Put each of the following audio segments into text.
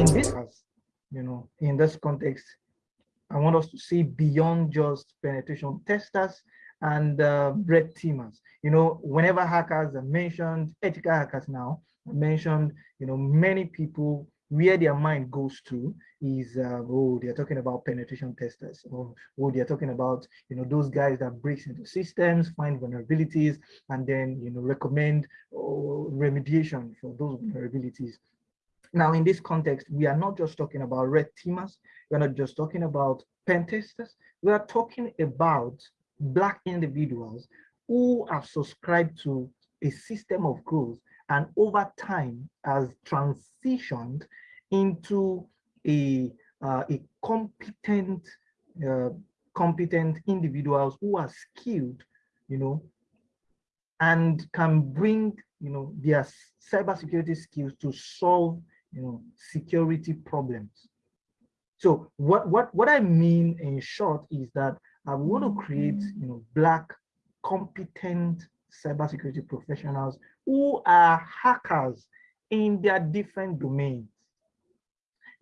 in this, you know, in this context, I want us to see beyond just penetration testers and uh, red teamers. You know, whenever hackers are mentioned, ethical hackers now mentioned, you know, many people where their mind goes to is uh, oh they're talking about penetration testers. Or oh they're talking about you know those guys that breaks into systems find vulnerabilities and then you know recommend oh, remediation for those vulnerabilities now in this context we are not just talking about red teamers we're not just talking about pen testers we are talking about black individuals who have subscribed to a system of growth and over time has transitioned into a, uh, a competent, uh, competent individuals who are skilled, you know, and can bring, you know, their cybersecurity skills to solve, you know, security problems. So what, what, what I mean in short is that I want to create, you know, black competent cybersecurity professionals who are hackers in their different domains.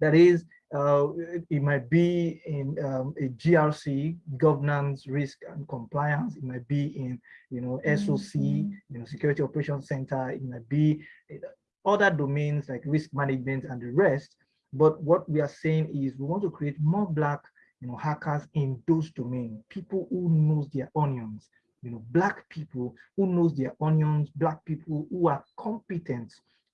That is, uh, it might be in um, a GRC, governance, risk, and compliance. It might be in, you know, SOC, mm-hmm. you know, Security Operations Center. It might be other domains like risk management and the rest. But what we are saying is we want to create more black, you know, hackers in those domains, people who knows their onions, you know, black people who knows their onions, black people who are competent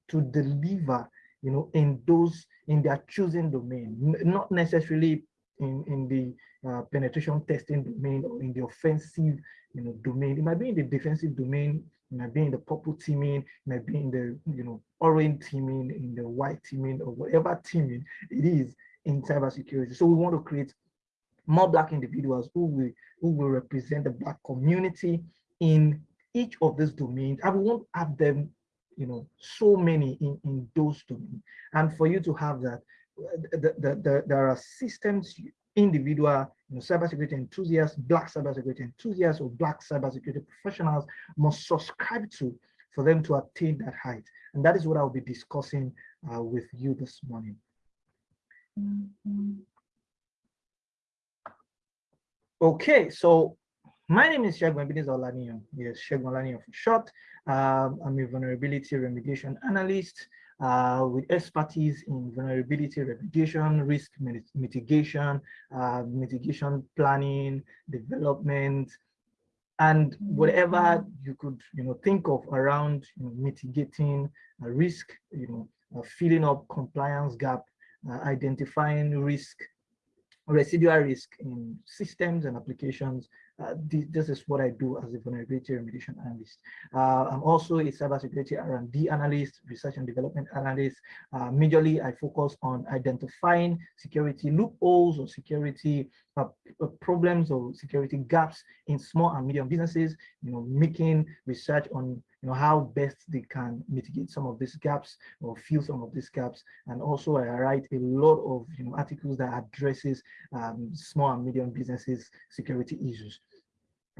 to deliver you know, in those, in their choosing domain, not necessarily in, in the uh, penetration testing domain or in the offensive, you know, domain. It might be in the defensive domain, it might be in the purple teaming, it might be in the, you know, orange teaming, in the white teaming, or whatever teaming it is in cybersecurity. So we want to create more black individuals who will who will represent the black community in each of these domains we won't have them you know, so many in, in those domains. And for you to have that, the, the, the, there are systems, individual, you know, cybersecurity enthusiasts, black cybersecurity enthusiasts, or black cybersecurity professionals must subscribe to for them to attain that height. And that is what I'll be discussing uh, with you this morning. Okay, so my name is Shegun Ebenezer Olaniyan. Yes, Shegun Olaniyan for short. Um, I'm a vulnerability remediation analyst uh, with expertise in vulnerability remediation, risk mitigation, uh, mitigation planning, development, and whatever you could you know think of around you know, mitigating a risk, you know, uh, filling up compliance gap, uh, identifying risk, residual risk in systems and applications, uh, this, this, is what I do as a vulnerability remediation analyst. Uh, I'm also a cybersecurity R&D analyst, research and development analyst. Uh, majorly, I focus on identifying security loopholes or security uh, uh, problems or security gaps in small and medium businesses, you know, making research on you know, how best they can mitigate some of these gaps or fill some of these gaps. And also I write a lot of you know, articles that addresses um, small and medium businesses security issues.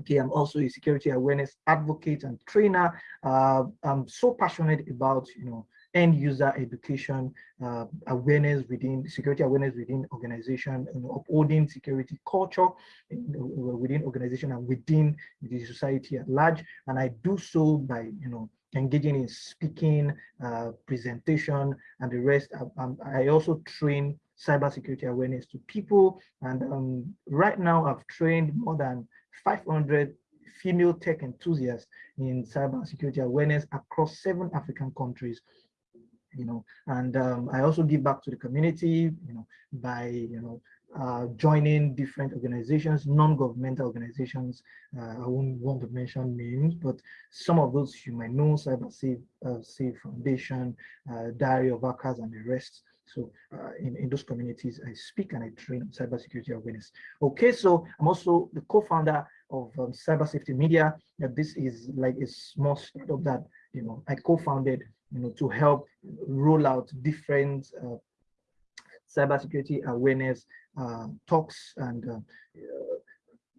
Okay, I'm also a security awareness advocate and trainer. Uh, I'm so passionate about, you know, end user education, uh, awareness within security awareness within organization, upholding security culture within organization and within the society at large. And I do so by, you know, engaging in speaking, uh, presentation, and the rest. I, um, I also train cybersecurity awareness to people. And um, right now I've trained more than 500 female tech enthusiasts in cybersecurity awareness across seven African countries you know, and um, I also give back to the community, you know, by, you know, uh, joining different organizations, non-governmental organizations. Uh, I won't want to mention names, but some of those you might know, Cyber Safe, uh, Foundation, uh, Diary of Hackers, and the rest. So uh, in, in those communities, I speak and I train on cybersecurity awareness. Okay, so I'm also the co-founder of um, Cyber Safety Media. this is like a small startup that you know I co-founded you know, to help roll out different uh, cybersecurity awareness uh, talks and uh,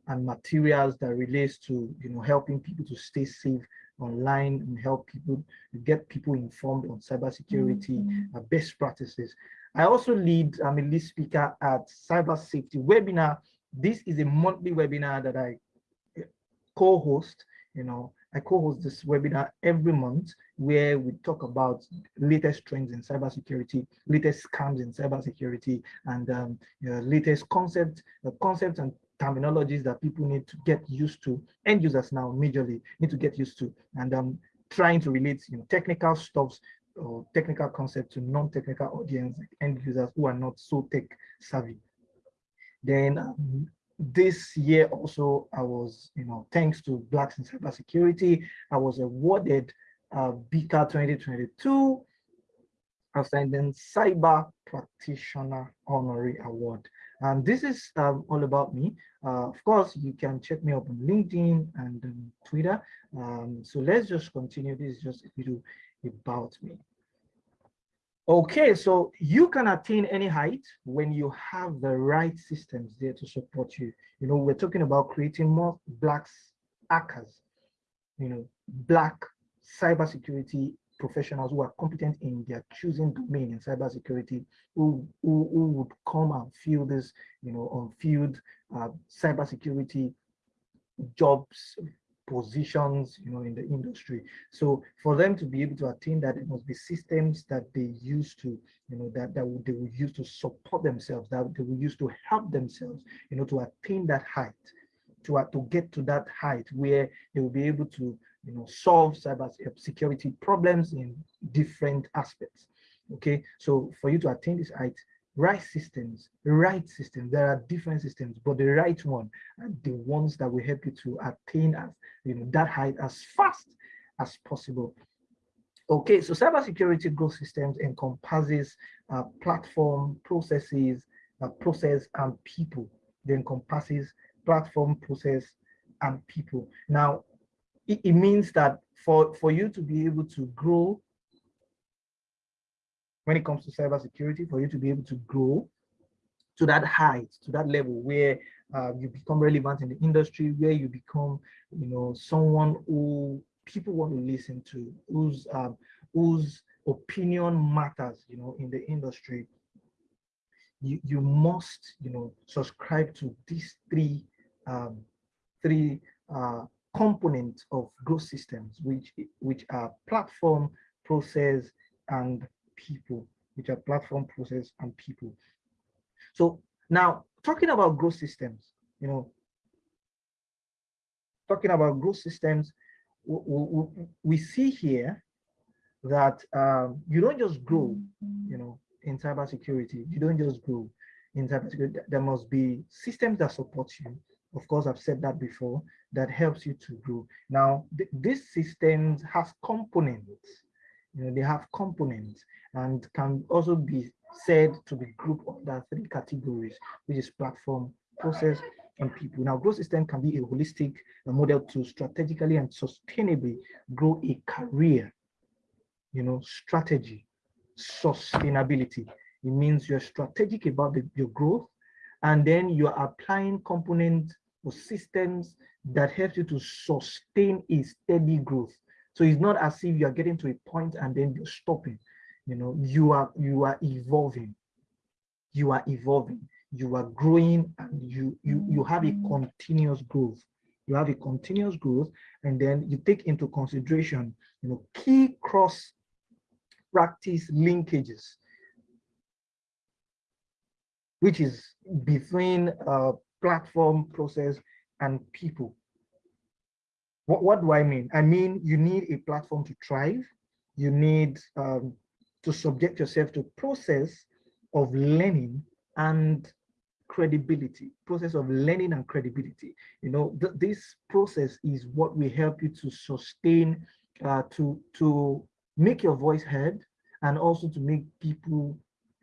and materials that relates to you know helping people to stay safe online and help people get people informed on cybersecurity mm -hmm. uh, best practices. I also lead, I'm a lead speaker at Cyber Safety Webinar. This is a monthly webinar that I co-host, you know, I co-host this webinar every month where we talk about latest trends in cybersecurity, latest scams in cybersecurity, and um, you know, latest concepts, uh, concepts and terminologies that people need to get used to. End users now majorly need to get used to, and um, trying to relate you know technical stuffs or technical concepts to non-technical audience end users who are not so tech savvy. Then um, this year also, I was, you know, thanks to Blacks in Cybersecurity, I was awarded uh, BICA 2022 Outstanding Cyber Practitioner Honorary Award. And this is um, all about me. Uh, of course, you can check me up on LinkedIn and um, Twitter. Um, so let's just continue. This is just a little about me. Okay, so you can attain any height when you have the right systems there to support you. You know, we're talking about creating more black hackers, you know, black cybersecurity professionals who are competent in their choosing domain in cybersecurity, who, who, who would come and fill this, you know, on field uh, cybersecurity jobs positions you know in the industry. So for them to be able to attain that it must be systems that they use to you know that, that they will use to support themselves that they will use to help themselves you know to attain that height to, to get to that height where they will be able to you know solve cyber security problems in different aspects okay so for you to attain this height right systems, right systems. There are different systems, but the right one and the ones that will help you to attain as you know that height as fast as possible. Okay, so cybersecurity growth systems encompasses uh, platform, processes, uh, process, and people. It encompasses platform, process, and people. Now, it, it means that for, for you to be able to grow when it comes to cybersecurity for you to be able to grow to that height, to that level where uh, you become relevant in the industry, where you become, you know, someone who people want to listen to, whose um, whose opinion matters, you know, in the industry. You you must, you know, subscribe to these three um, three uh, components of growth systems, which which are platform, process, and people, which are platform, process, and people. So now talking about growth systems, you know, talking about growth systems, we, we, we see here that um, you don't just grow, you know, in cybersecurity. You don't just grow in cybersecurity. There must be systems that support you. Of course, I've said that before, that helps you to grow. Now, th these systems have components. You know, they have components and can also be said to be grouped under three categories, which is platform, process, and people. Now, growth system can be a holistic model to strategically and sustainably grow a career, you know, strategy, sustainability. It means you're strategic about the, your growth, and then you're applying components systems that help you to sustain a steady growth. So it's not as if you're getting to a point and then you're stopping. You know you are you are evolving. You are evolving. You are growing and you you you have a continuous growth. You have a continuous growth and then you take into consideration you know key cross practice linkages which is between uh, platform process and people. What, what do i mean? I mean you need a platform to thrive. You need um, to subject yourself to process of learning and credibility process of learning and credibility. You know th this process is what will help you to sustain uh, to to make your voice heard and also to make people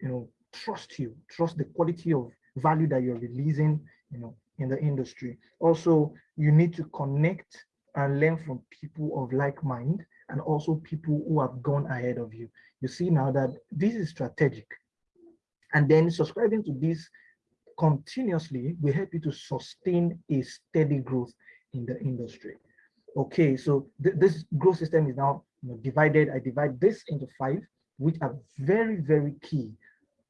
you know trust you trust the quality of value that you're releasing you know in the industry also you need to connect and learn from people of like mind and also people who have gone ahead of you you see now that this is strategic. And then subscribing to this continuously will help you to sustain a steady growth in the industry. Okay, so th this growth system is now you know, divided. I divide this into five, which are very, very key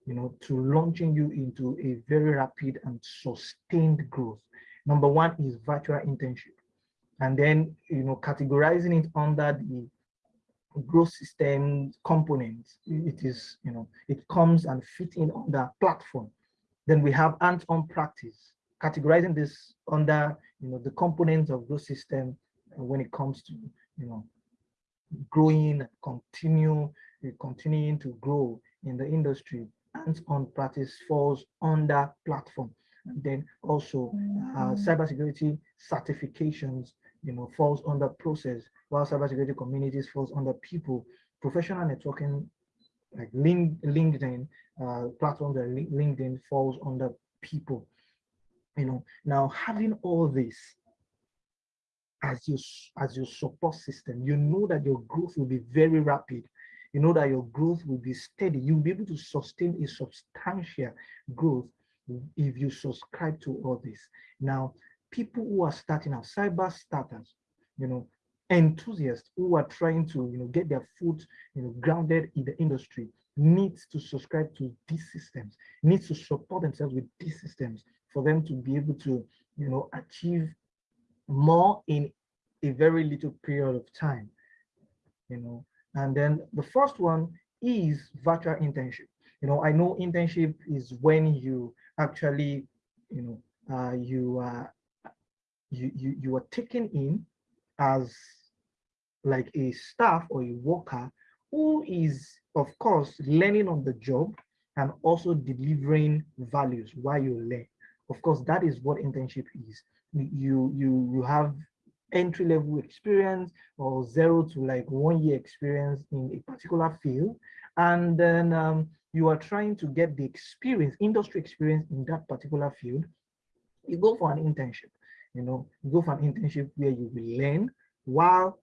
you know, to launching you into a very rapid and sustained growth. Number one is virtual internship. And then, you know, categorizing it under the growth system components, it is, you know, it comes and fit in on the platform. Then we have hands-on practice, categorizing this under, you know, the components of growth system when it comes to, you know, growing, continue, continuing to grow in the industry. Hands-on practice falls under platform. And then also uh, cybersecurity certifications, you know, falls under process, while cybersecurity communities falls under people. Professional networking, like LinkedIn, uh, platforms like LinkedIn falls under people. You know, now having all this as your as your support system, you know that your growth will be very rapid. You know that your growth will be steady. You'll be able to sustain a substantial growth if you subscribe to all this. Now, people who are starting out, cyber starters, you know, enthusiasts who are trying to, you know, get their foot, you know, grounded in the industry, needs to subscribe to these systems, needs to support themselves with these systems for them to be able to, you know, achieve more in a very little period of time, you know. And then the first one is virtual internship. You know, I know internship is when you actually, you know, uh, you are you, you you are taken in as like a staff or a worker who is, of course, learning on the job and also delivering values while you learn. Of course, that is what internship is. You you you have entry level experience or zero to like one year experience in a particular field, and then um, you are trying to get the experience, industry experience in that particular field. You go for an internship. You know, you go for an internship where you will learn while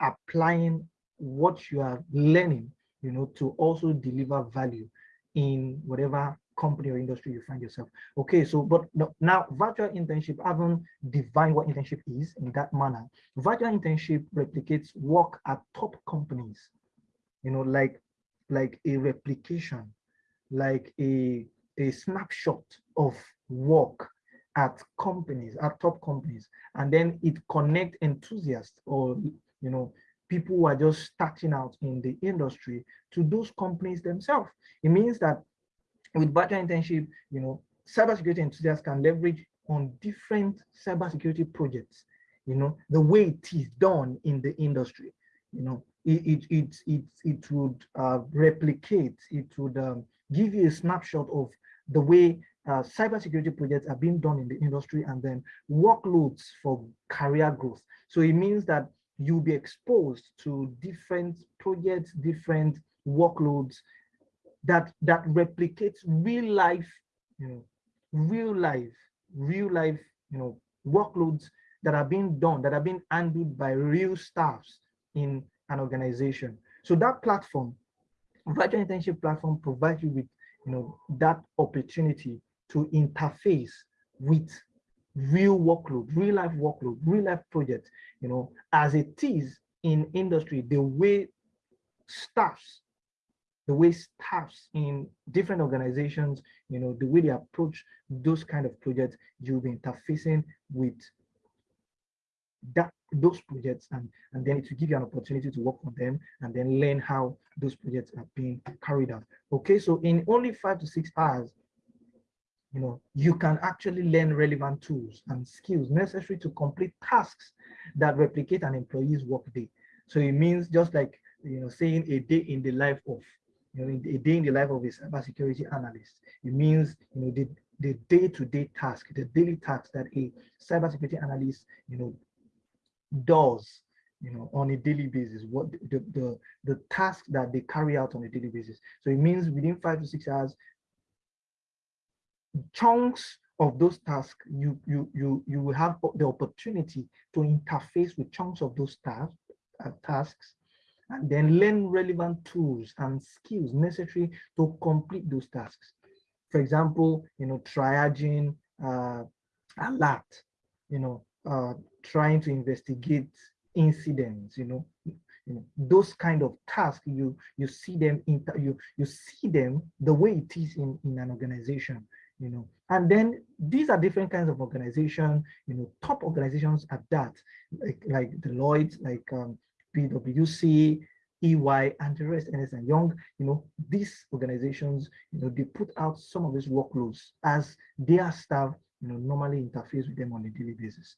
applying what you are learning, you know, to also deliver value in whatever company or industry you find yourself. Okay, so but no, now virtual internship, I haven't defined what internship is in that manner. Virtual internship replicates work at top companies, you know, like like a replication, like a a snapshot of work at companies, at top companies, and then it connect enthusiasts or you know people who are just starting out in the industry to those companies themselves. It means that with virtual internship, you know, cybersecurity enthusiasts can leverage on different cybersecurity projects, you know, the way it is done in the industry, you know, it, it, it, it, it would uh, replicate, it would um, give you a snapshot of the way uh, cybersecurity projects are being done in the industry and then workloads for career growth. So it means that you'll be exposed to different projects, different workloads that that replicates real life, you know, real life, real life, you know, workloads that are being done, that are being handled by real staffs in an organization. So that platform, virtual internship platform provides you with, you know, that opportunity to interface with real workload, real life workload, real life projects, you know, as it is in industry, the way staffs the way staffs in different organizations, you know, the way they approach those kind of projects, you'll be interfacing with that those projects and and then it will give you an opportunity to work on them and then learn how those projects are being carried out. Okay so in only five to six hours you know you can actually learn relevant tools and skills necessary to complete tasks that replicate an employee's workday. So it means just like you know saying a day in the life of you know, a day in the life of a cybersecurity analyst. It means, you know, the the day-to-day -day task, the daily task that a cybersecurity analyst, you know, does, you know, on a daily basis, what the, the, the task that they carry out on a daily basis. So it means within five to six hours, chunks of those tasks, you, you, you, you will have the opportunity to interface with chunks of those tasks, uh, tasks and then learn relevant tools and skills necessary to complete those tasks. For example, you know, triaging uh, alert, you know, uh, trying to investigate incidents, you know, you know, those kind of tasks, you you see them in you you see them the way it is in, in an organization, you know. And then these are different kinds of organization, you know, top organizations at that, like like Deloitte, like um, PwC, EY, and the rest, Ernst and Young, you know, these organizations, you know, they put out some of these workloads as their staff, you know, normally interface with them on a daily basis.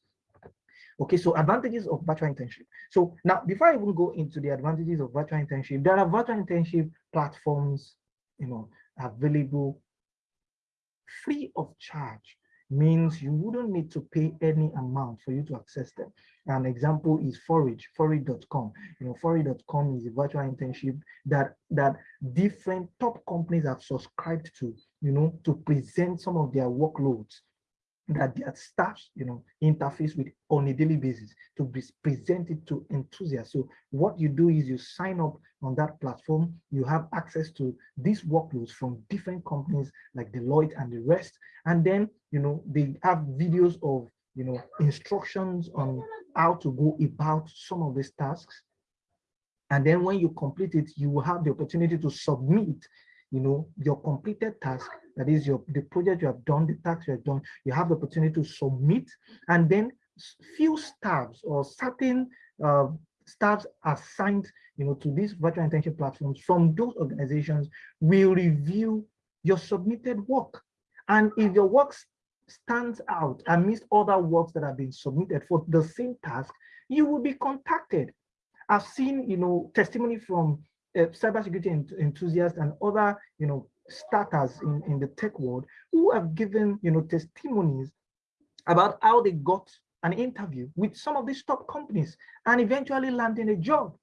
Okay, so advantages of virtual internship. So now, before I even go into the advantages of virtual internship, there are virtual internship platforms, you know, available free of charge means you wouldn't need to pay any amount for you to access them. An example is Forage, forage.com. You know, forage.com is a virtual internship that that different top companies have subscribed to, you know, to present some of their workloads that their staffs, you know, interface with on a daily basis to be presented to enthusiasts. So what you do is you sign up on that platform, you have access to these workloads from different companies like Deloitte and the rest. And then, you know, they have videos of, you know, instructions on how to go about some of these tasks. And then when you complete it, you will have the opportunity to submit you know, your completed task, that is your the project you have done, the task you have done, you have the opportunity to submit, and then few staffs or certain uh, staffs assigned, you know, to these virtual internship platforms from those organizations will review your submitted work. And if your work stands out amidst other works that have been submitted for the same task, you will be contacted. I've seen, you know, testimony from uh, cybersecurity ent enthusiasts and other, you know, starters in, in the tech world who have given, you know, testimonies about how they got an interview with some of these top companies and eventually landing a job.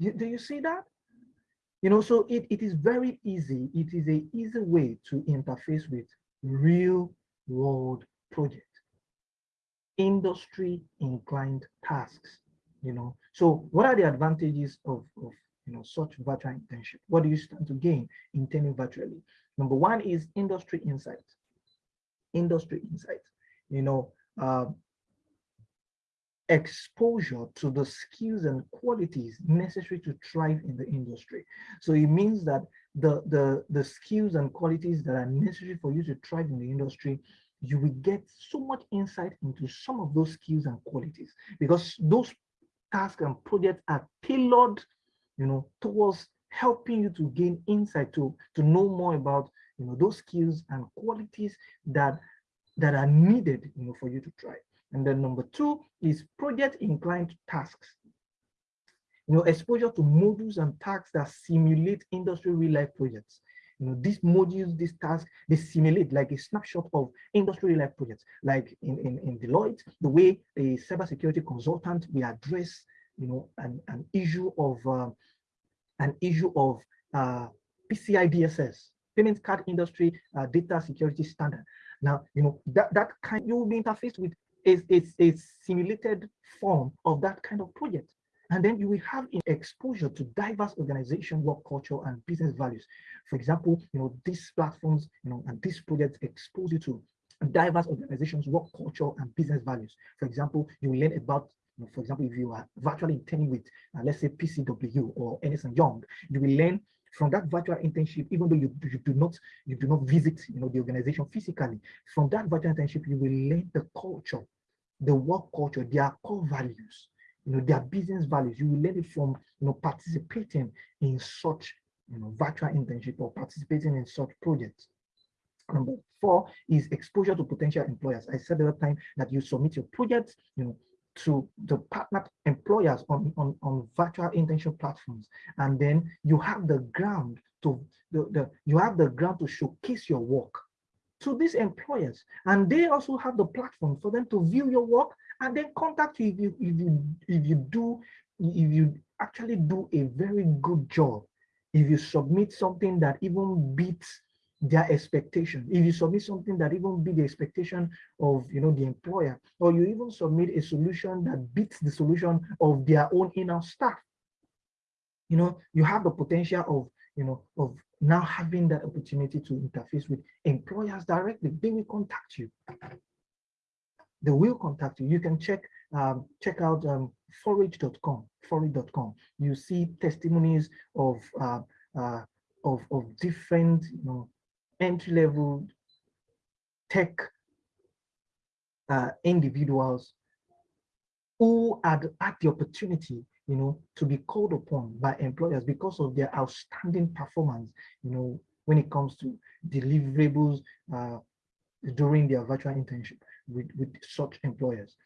Do you see that? You know, so it, it is very easy. It is a easy way to interface with real world projects, industry inclined tasks, you know. So what are the advantages of, of you know, such virtual internship? What do you stand to gain interning virtually? Number one is industry insight. Industry insight, you know, uh, exposure to the skills and qualities necessary to thrive in the industry. So it means that the, the, the skills and qualities that are necessary for you to thrive in the industry, you will get so much insight into some of those skills and qualities because those tasks and projects are tailored you know, towards helping you to gain insight to, to know more about, you know, those skills and qualities that, that are needed, you know, for you to try. And then number two is project inclined tasks. You know, exposure to modules and tasks that simulate industry real life projects. You know, these modules, these tasks, they simulate like a snapshot of industry real life projects. Like in, in, in Deloitte, the way a cybersecurity consultant will address you know, an, an issue of uh, an issue of uh, PCI DSS, payment card industry uh, data security standard. Now, you know, that, that kind you will be interfaced with is a, a simulated form of that kind of project. And then you will have exposure to diverse organization, work culture, and business values. For example, you know, these platforms, you know, and these projects expose you to diverse organizations, work culture, and business values. For example, you will learn about for example, if you are virtually interning with, uh, let's say, PCW or Ernst Young, you will learn from that virtual internship, even though you, you do not you do not visit you know the organization physically, from that virtual internship, you will learn the culture, the work culture, their core values, you know, their business values. You will learn it from you know participating in such you know virtual internship or participating in such projects. Number four is exposure to potential employers. I said the time that you submit your projects, you know, to the partner employers on, on, on virtual internship platforms. And then you have the ground to the, the you have the ground to showcase your work to these employers. And they also have the platform for them to view your work and then contact you if you if you if you do if you actually do a very good job if you submit something that even beats their expectation. If you submit something that even beat the expectation of you know the employer, or you even submit a solution that beats the solution of their own in-house staff, you know, you have the potential of you know of now having that opportunity to interface with employers directly. They will contact you. They will contact you. You can check um, check out um, forage.com, forage.com, you see testimonies of uh, uh, of of different you know entry level tech uh, individuals who had had the opportunity you know to be called upon by employers because of their outstanding performance you know when it comes to deliverables uh, during their virtual internship with, with such employers.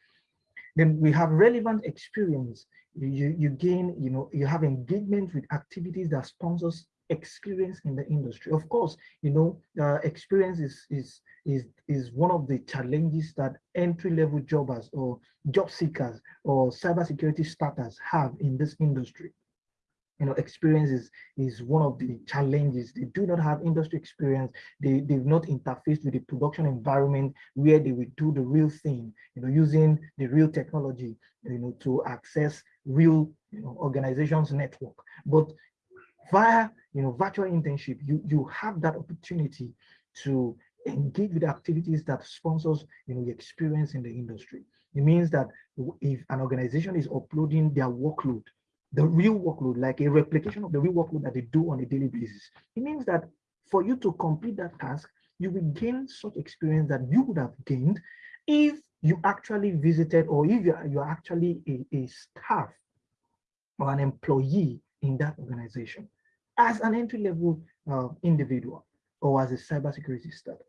Then we have relevant experience. You, you gain, you know, you have engagement with activities that sponsors experience in the industry. Of course, you know, uh, experience is, is, is, is one of the challenges that entry-level jobbers or job seekers or cybersecurity starters have in this industry. You know experience is is one of the challenges. They do not have industry experience. They they've not interfaced with the production environment where they will do the real thing you know using the real technology you know to access real you know organizations network. But via you know virtual internship you you have that opportunity to engage with activities that sponsors you know experience in the industry it means that if an organization is uploading their workload the real workload, like a replication of the real workload that they do on a daily basis. It means that for you to complete that task, you will gain such experience that you would have gained if you actually visited or if you're, you're actually a, a staff or an employee in that organization as an entry-level uh, individual or as a cybersecurity startup.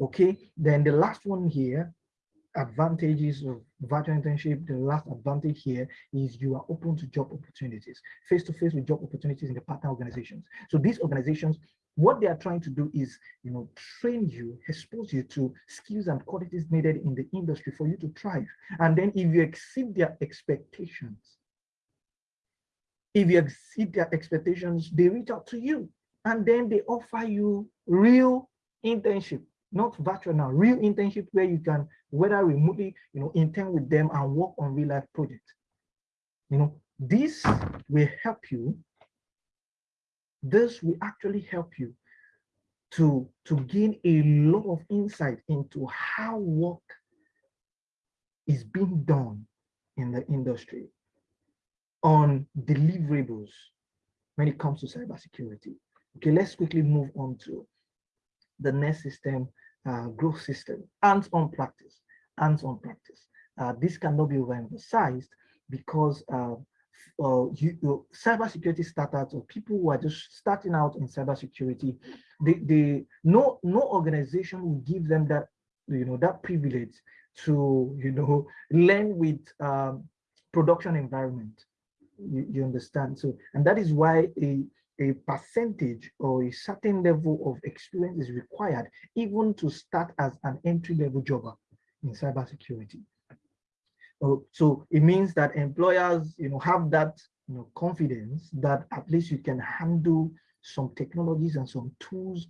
Okay, then the last one here advantages of virtual internship, the last advantage here is you are open to job opportunities, face-to-face -face with job opportunities in the partner organizations. So these organizations, what they are trying to do is, you know, train you, expose you to skills and qualities needed in the industry for you to thrive. And then if you exceed their expectations, if you exceed their expectations, they reach out to you and then they offer you real internship not virtual now, real internship where you can, whether remotely, you know, intern with them and work on real life projects. You know, this will help you. This will actually help you to, to gain a lot of insight into how work is being done in the industry on deliverables when it comes to cybersecurity. Okay, let's quickly move on to the next system uh, growth system, hands-on practice, hands-on practice. Uh, this cannot be overemphasized because uh, uh, you, you, cybersecurity startups or people who are just starting out in cybersecurity, they, they no no organization will give them that you know that privilege to you know learn with um, production environment. You, you understand? So and that is why a a percentage or a certain level of experience is required even to start as an entry-level jobber in cybersecurity. Oh, so it means that employers, you know, have that you know, confidence that at least you can handle some technologies and some tools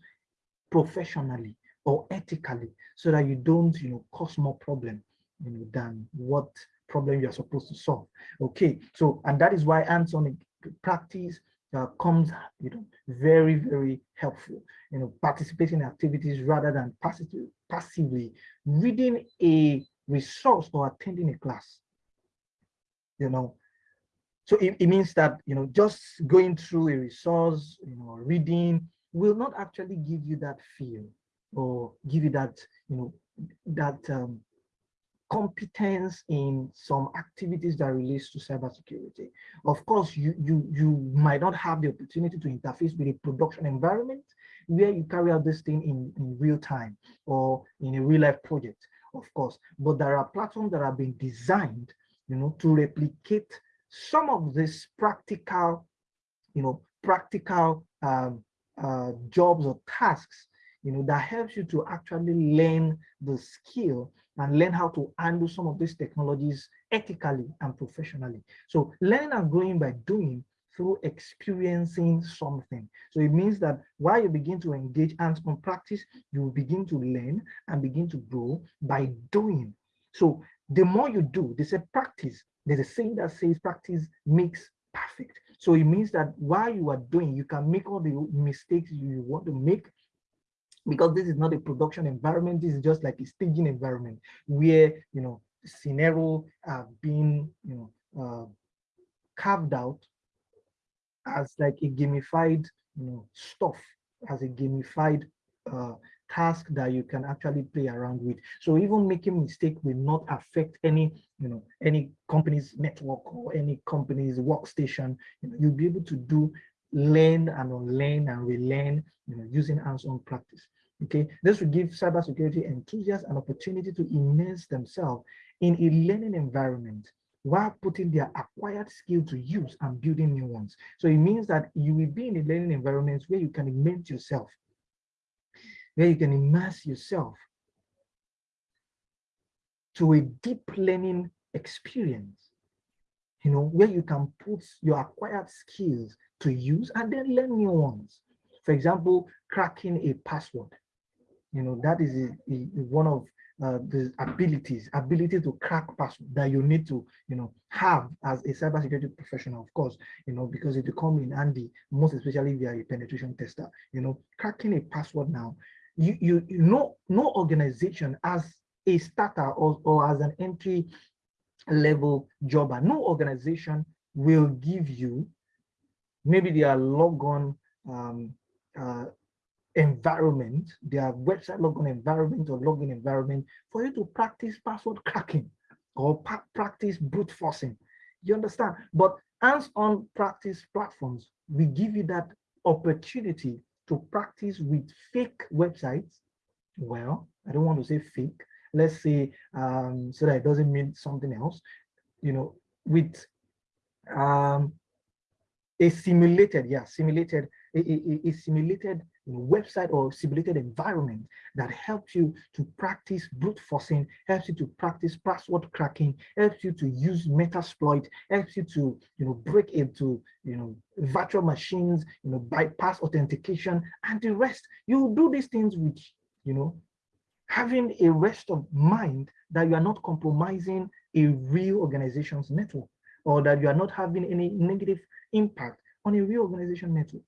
professionally or ethically so that you don't, you know, cause more problem, you know, than what problem you're supposed to solve. Okay, so, and that is why hands-on practice uh, comes you know very very helpful. You know participating in activities rather than passively passively. Reading a resource or attending a class you know. So it, it means that you know just going through a resource you know reading will not actually give you that feel or give you that you know that um, competence in some activities that relates to cybersecurity. Of course, you, you, you might not have the opportunity to interface with a production environment where you carry out this thing in, in real time or in a real life project, of course. But there are platforms that have been designed, you know, to replicate some of these practical, you know, practical um, uh, jobs or tasks, you know, that helps you to actually learn the skill and learn how to handle some of these technologies ethically and professionally. So learning and growing by doing through experiencing something. So it means that while you begin to engage hands-on practice, you begin to learn and begin to grow by doing. So the more you do, they say practice. There's a saying that says practice makes perfect. So it means that while you are doing, you can make all the mistakes you want to make because this is not a production environment this is just like a staging environment where you know scenario are being you know uh, carved out as like a gamified you know, stuff, as a gamified uh, task that you can actually play around with. So even making mistake will not affect any, you know, any company's network or any company's workstation. You you'll be able to do learn and unlearn and relearn, you know, using hands-on practice. Okay, this will give cybersecurity enthusiasts an opportunity to immerse themselves in a learning environment while putting their acquired skill to use and building new ones. So it means that you will be in a learning environment where you can immerse yourself, where you can immerse yourself to a deep learning experience, you know, where you can put your acquired skills to use and then learn new ones. For example, cracking a password. You know, that is a, a, one of uh, the abilities, ability to crack password that you need to, you know, have as a cybersecurity professional, of course, you know, because it will come in handy, most especially via a penetration tester, you know, cracking a password now, you, you, you know, no organization as a starter or, or as an entry level jobber, no organization will give you maybe their logon um, uh, environment, their website logon environment or login environment for you to practice password cracking or practice brute forcing. You understand? But hands-on practice platforms, we give you that opportunity to practice with fake websites. Well, I don't want to say fake. Let's say um, so that it doesn't mean something else. You know, with um, a simulated, yeah, simulated, a, a, a simulated website or simulated environment that helps you to practice brute forcing, helps you to practice password cracking, helps you to use Metasploit, helps you to you know break into you know virtual machines, you know bypass authentication and the rest. You do these things with you know having a rest of mind that you are not compromising a real organization's network or that you are not having any negative impact on a reorganization organization network.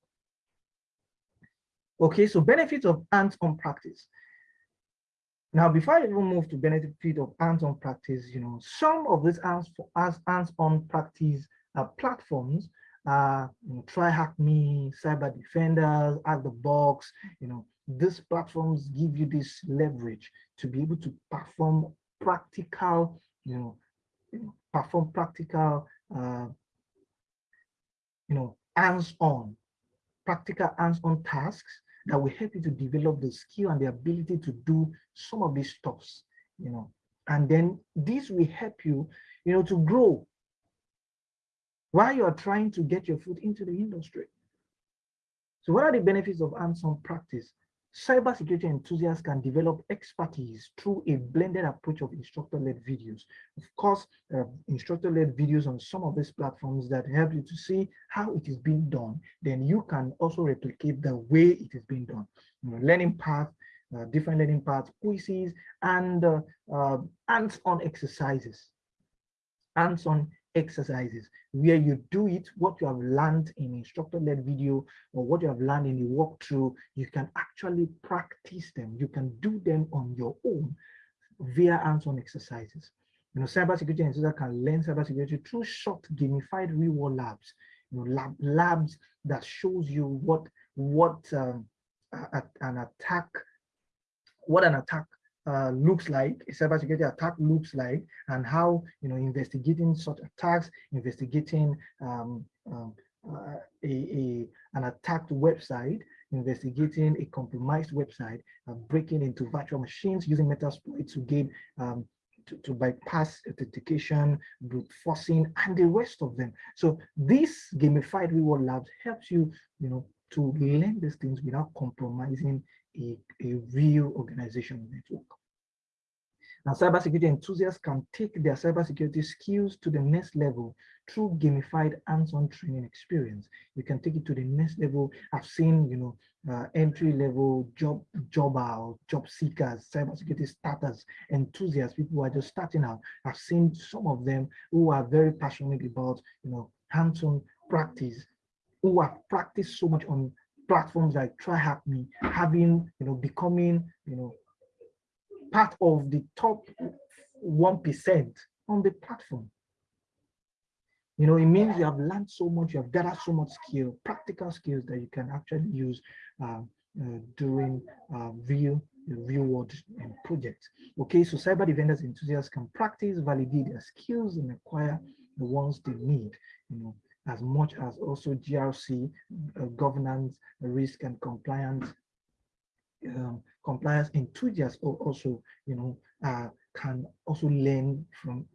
Okay, so benefits of hands-on practice. Now, before I even move to benefit of hands-on practice, you know, some of these hands-on practice uh, platforms, uh, TryHackMe, Cyber Defenders, Out the Box, you know, these platforms give you this leverage to be able to perform practical, you know, perform practical, uh, you know, hands-on, practical hands-on tasks that will help you to develop the skill and the ability to do some of these stuffs, you know, and then this will help you, you know, to grow while you are trying to get your foot into the industry. So what are the benefits of hands-on practice? Cybersecurity enthusiasts can develop expertise through a blended approach of instructor-led videos. Of course, uh, instructor-led videos on some of these platforms that help you to see how it is being done. Then you can also replicate the way it is being done. You know, learning path, uh, different learning paths, quizzes, and uh, uh hands-on exercises. Hands-on exercises where you do it, what you have learned in instructor-led video or what you have learned in the walkthrough, you can actually practice them. You can do them on your own via hands-on exercises. You know, cybersecurity enthusiasts can learn cybersecurity through short gamified real-world labs. You know, lab, labs that shows you what what um, a, an attack, what an attack uh, looks like, a cybersecurity attack looks like, and how you know investigating such attacks, investigating um, um, uh, a, a, an attacked website, investigating a compromised website, uh, breaking into virtual machines using Metasploit to gain um, to, to, bypass authentication, brute forcing, and the rest of them. So this gamified reward labs helps you, you know, to learn these things without compromising a, a real organizational network. Now, cybersecurity enthusiasts can take their cybersecurity skills to the next level through gamified hands-on training experience. You can take it to the next level. I've seen, you know, uh, entry-level job job out, job seekers, cybersecurity starters, enthusiasts, people who are just starting out. I've seen some of them who are very passionate about, you know, hands-on practice, who have practiced so much on platforms like TryHackMe, having, you know, becoming, you know, part of the top 1% on the platform. You know, it means you have learned so much, you have gathered so much skill, practical skills that you can actually use uh, uh, during uh, real real world projects. Okay, so cyber defenders enthusiasts can practice, validate their skills, and acquire the ones they need. You know, as much as also GRC, uh, governance, risk, and compliance um, compliance enthusiasts also, you know, uh, can also learn from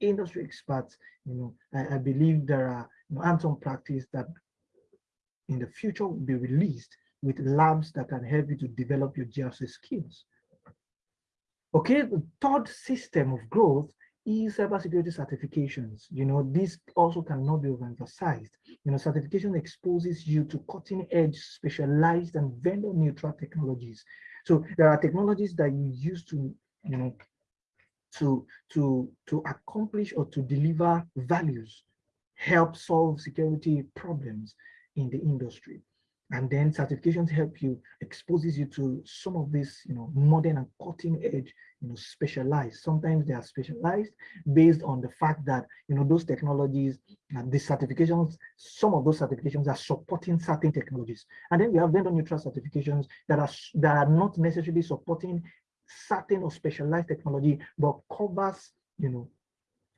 industry experts. You know, I, I believe there are you know, hands-on practice that in the future will be released with labs that can help you to develop your GRC skills. Okay, the third system of growth is cybersecurity certifications. You know, this also cannot be overemphasized. You know, certification exposes you to cutting edge, specialized and vendor neutral technologies. So there are technologies that you use to, you know, to, to, to accomplish or to deliver values, help solve security problems in the industry and then certifications help you exposes you to some of this you know modern and cutting edge you know specialized. Sometimes they are specialized based on the fact that you know those technologies and the certifications some of those certifications are supporting certain technologies. And then we have vendor neutral certifications that are that are not necessarily supporting certain or specialized technology but covers you know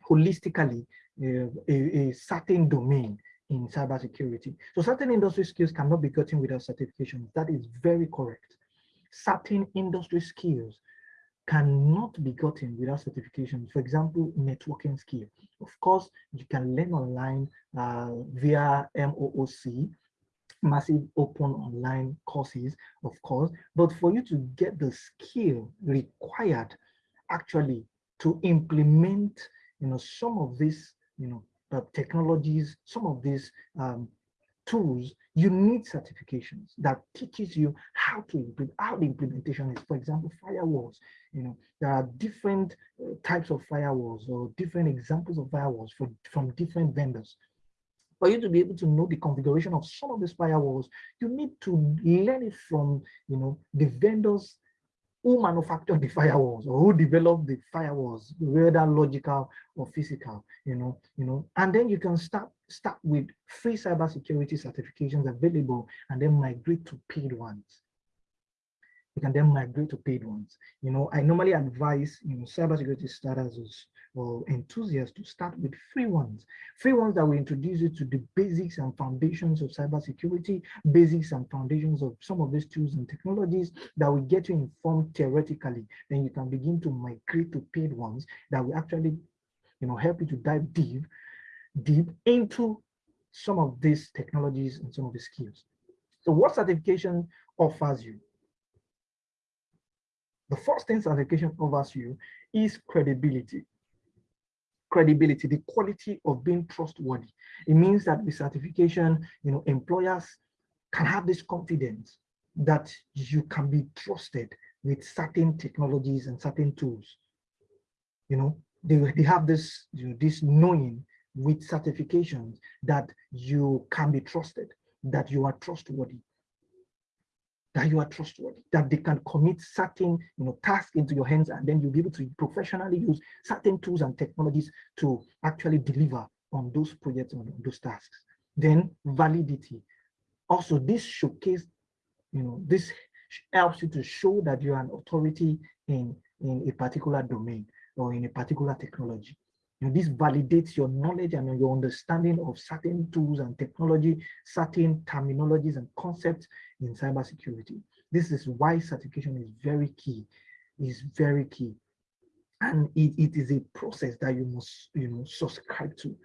holistically uh, a, a certain domain in cybersecurity. So certain industry skills cannot be gotten without certification. That is very correct. Certain industry skills cannot be gotten without certification. For example, networking skill. Of course, you can learn online uh, via MOOC, massive open online courses, of course. But for you to get the skill required actually to implement, you know, some of these, you know, uh, technologies, some of these um, tools, you need certifications that teaches you how to implement, how the implementation is. For example, firewalls, you know, there are different uh, types of firewalls or different examples of firewalls from different vendors. For you to be able to know the configuration of some of these firewalls, you need to learn it from, you know, the vendors who manufactured the firewalls or who developed the firewalls, whether logical or physical, you know, you know, and then you can start start with free cybersecurity certifications available and then migrate to paid ones you can then migrate to paid ones. You know, I normally advise you know cybersecurity starters or enthusiasts to start with free ones. Free ones that will introduce you to the basics and foundations of cybersecurity, basics and foundations of some of these tools and technologies that will get you informed theoretically. Then you can begin to migrate to paid ones that will actually you know help you to dive deep, deep into some of these technologies and some of the skills. So what certification offers you? The first thing certification offers you is credibility. Credibility, the quality of being trustworthy. It means that with certification, you know, employers can have this confidence that you can be trusted with certain technologies and certain tools. You know, they, they have this, you know, this knowing with certifications that you can be trusted, that you are trustworthy that you are trustworthy, that they can commit certain you know, tasks into your hands, and then you'll be able to professionally use certain tools and technologies to actually deliver on those projects, on those tasks. Then validity. Also, this showcase, you know, this helps you to show that you're an authority in, in a particular domain or in a particular technology. You know, this validates your knowledge and your understanding of certain tools and technology, certain terminologies and concepts in cybersecurity. This is why certification is very key, is very key. And it, it is a process that you must you know, subscribe to.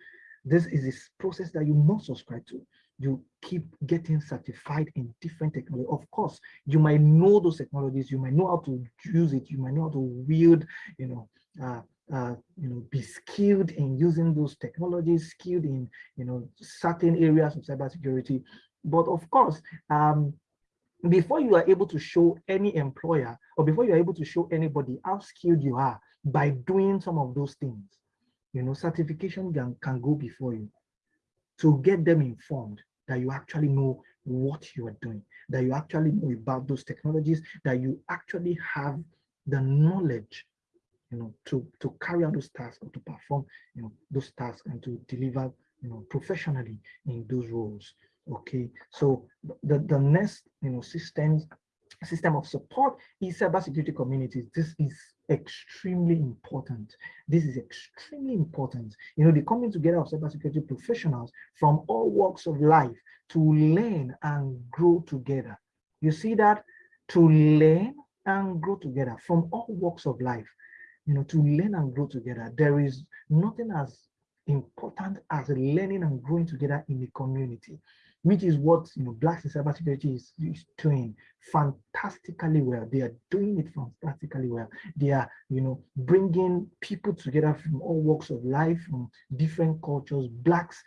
This is a process that you must subscribe to. You keep getting certified in different technology. Of course, you might know those technologies, you might know how to use it, you might know how to wield, you know, uh, uh, you know, be skilled in using those technologies, skilled in, you know, certain areas of cybersecurity. But of course, um, before you are able to show any employer or before you're able to show anybody how skilled you are by doing some of those things, you know, certification can, can go before you to get them informed that you actually know what you are doing, that you actually know about those technologies, that you actually have the knowledge you know, to, to carry out those tasks or to perform, you know, those tasks and to deliver you know, professionally in those roles. Okay, so the, the next, you know, systems system of support is cybersecurity communities. This is extremely important. This is extremely important. You know, the coming together of cybersecurity professionals from all walks of life to learn and grow together. You see that? To learn and grow together from all walks of life. You know, to learn and grow together. There is nothing as important as learning and growing together in a community which is what you know blacks in cybersecurity is, is doing fantastically well. They are doing it fantastically well. They are you know bringing people together from all walks of life, from different cultures, blacks,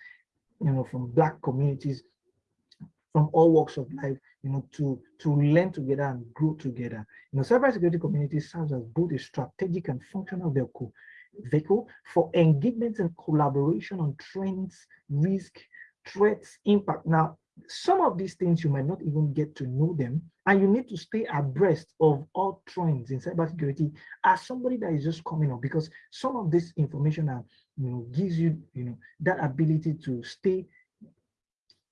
you know, from black communities, from all walks of life, you know, to to learn together and grow together. You know, cybersecurity community serves as both a strategic and functional vehicle vehicle for engagement and collaboration on trends, risk, threats, impact. Now, some of these things you might not even get to know them, and you need to stay abreast of all trends in cybersecurity as somebody that is just coming up, because some of this information are, you know, gives you, you know, that ability to stay,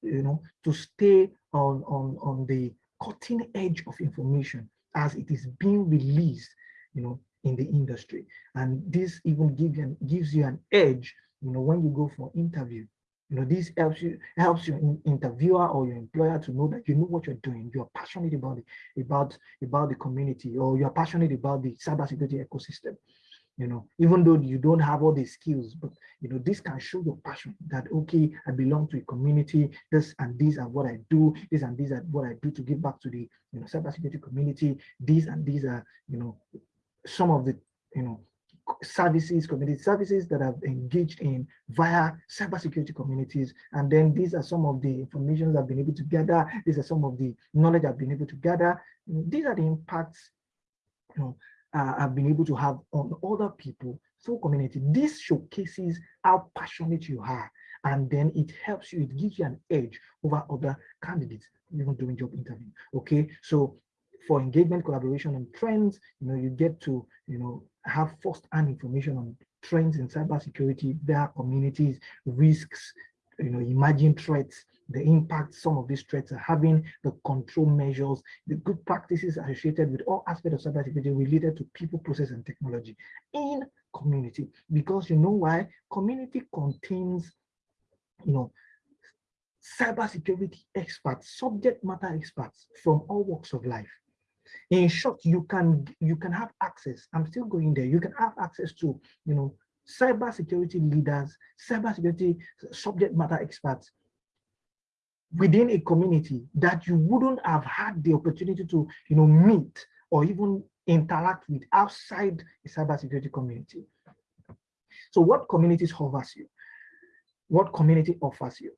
you know, to stay on on on the cutting edge of information as it is being released, you know, in the industry. And this even gives you, gives you an edge, you know, when you go for interview you know, this helps you helps your interviewer or your employer to know that you know what you're doing. You are passionate about it, about about the community, or you are passionate about the cybersecurity ecosystem. You know, even though you don't have all the skills, but you know, this can show your passion that okay, I belong to a community. This and these are what I do. This and these are what I do to give back to the you know cybersecurity community. These and these are you know some of the you know services, community services that I've engaged in via cybersecurity communities. And then these are some of the information I've been able to gather. These are some of the knowledge I've been able to gather. These are the impacts you know, uh, I've been able to have on other people through community. This showcases how passionate you are. And then it helps you, it gives you an edge over other candidates, even during job interview. Okay, so for engagement, collaboration, and trends, you know, you get to, you know, have first-hand information on trends in cybersecurity, their communities, risks, you know, emerging threats, the impact some of these threats are having, the control measures, the good practices associated with all aspects of cybersecurity related to people, process, and technology in community. Because you know why? Community contains, you know, cybersecurity experts, subject matter experts from all walks of life. In short, you can you can have access. I'm still going there. You can have access to you know cybersecurity leaders, cybersecurity subject matter experts within a community that you wouldn't have had the opportunity to you know meet or even interact with outside the cybersecurity community. So what communities offers you? What community offers you?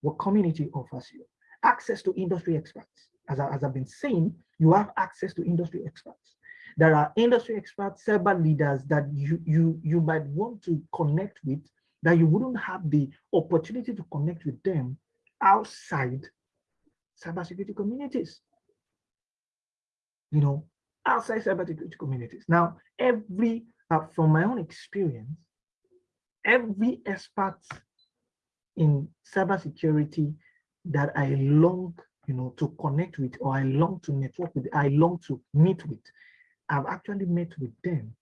What community offers you? Access to industry experts. As, I, as I've been saying, you have access to industry experts. There are industry experts, cyber leaders that you, you, you might want to connect with that you wouldn't have the opportunity to connect with them outside cybersecurity communities. You know, outside cybersecurity communities. Now, every, uh, from my own experience, every expert in cybersecurity that I long you know, to connect with, or I long to network with, I long to meet with. I've actually met with them